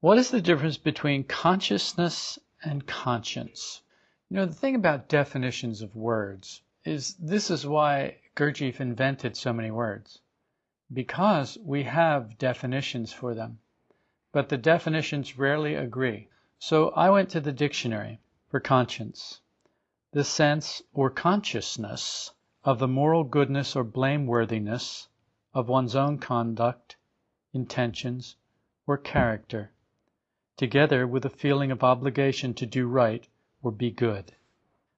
What is the difference between consciousness and conscience? You know, the thing about definitions of words is this is why Gurdjieff invented so many words. Because we have definitions for them. But the definitions rarely agree. So I went to the dictionary for conscience. The sense or consciousness of the moral goodness or blameworthiness of one's own conduct, intentions, or character, together with a feeling of obligation to do right or be good.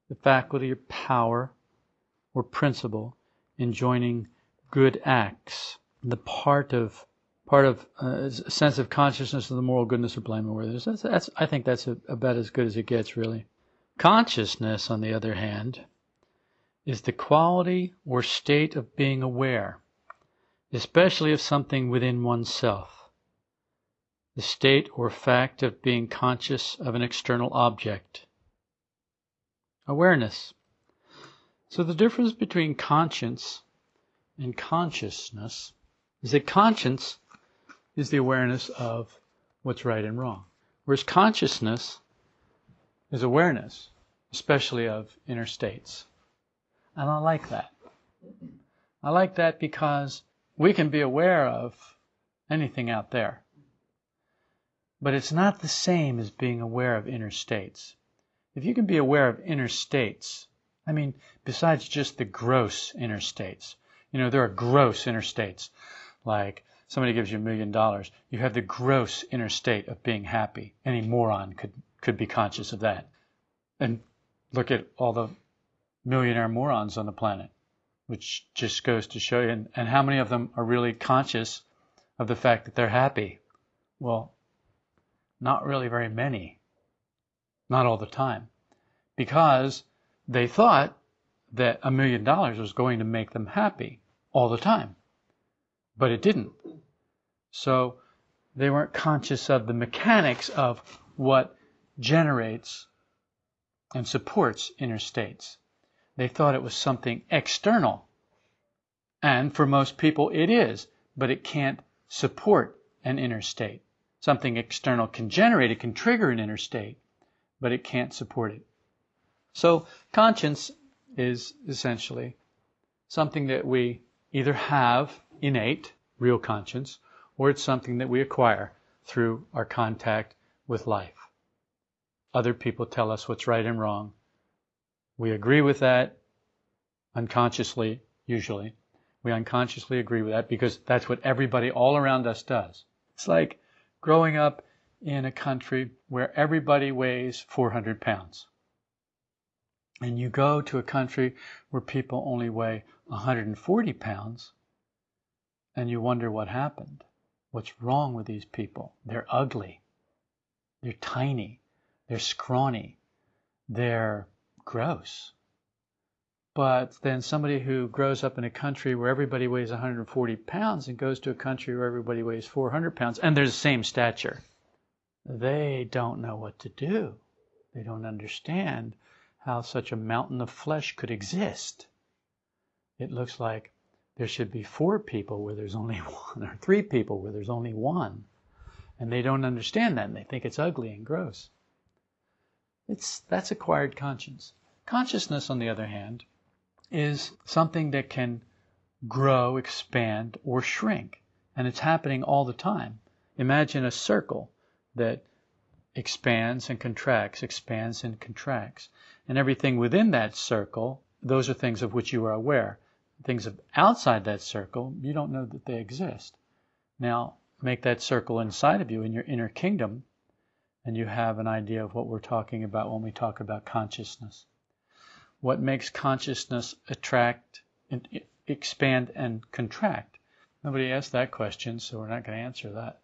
The faculty or power or principle in joining good acts, the part of part of uh, a sense of consciousness of the moral goodness or blameworthiness. That's, that's I think that's a, about as good as it gets, really. Consciousness, on the other hand, is the quality or state of being aware, especially of something within oneself. The state or fact of being conscious of an external object. Awareness. So the difference between conscience and consciousness is that conscience is the awareness of what's right and wrong, whereas consciousness is awareness, especially of inner states. And I like that. I like that because we can be aware of anything out there. But it's not the same as being aware of inner states. If you can be aware of inner states, I mean, besides just the gross inner states. You know, there are gross inner states. Like somebody gives you a million dollars, you have the gross inner state of being happy. Any moron could, could be conscious of that. And look at all the millionaire morons on the planet, which just goes to show you. And, and how many of them are really conscious of the fact that they're happy? Well, not really very many. Not all the time. Because they thought that a million dollars was going to make them happy all the time. But it didn't. So they weren't conscious of the mechanics of what generates and supports inner states. They thought it was something external. And for most people it is, but it can't support an inner state. Something external can generate, it can trigger an inner state, but it can't support it. So conscience is essentially something that we either have innate, real conscience, or it's something that we acquire through our contact with life. Other people tell us what's right and wrong. We agree with that unconsciously, usually. We unconsciously agree with that because that's what everybody all around us does. It's like growing up in a country where everybody weighs 400 pounds and you go to a country where people only weigh 140 pounds, and you wonder what happened. What's wrong with these people? They're ugly. They're tiny. They're scrawny. They're gross. But then somebody who grows up in a country where everybody weighs 140 pounds and goes to a country where everybody weighs 400 pounds and they're the same stature, they don't know what to do. They don't understand how such a mountain of flesh could exist. It looks like there should be four people where there's only one, or three people where there's only one. And they don't understand that, and they think it's ugly and gross. It's, that's acquired conscience. Consciousness, on the other hand, is something that can grow, expand, or shrink. And it's happening all the time. Imagine a circle that expands and contracts, expands and contracts. And everything within that circle, those are things of which you are aware. Things of outside that circle, you don't know that they exist. Now, make that circle inside of you in your inner kingdom, and you have an idea of what we're talking about when we talk about consciousness. What makes consciousness attract, expand, and contract? Nobody asked that question, so we're not going to answer that.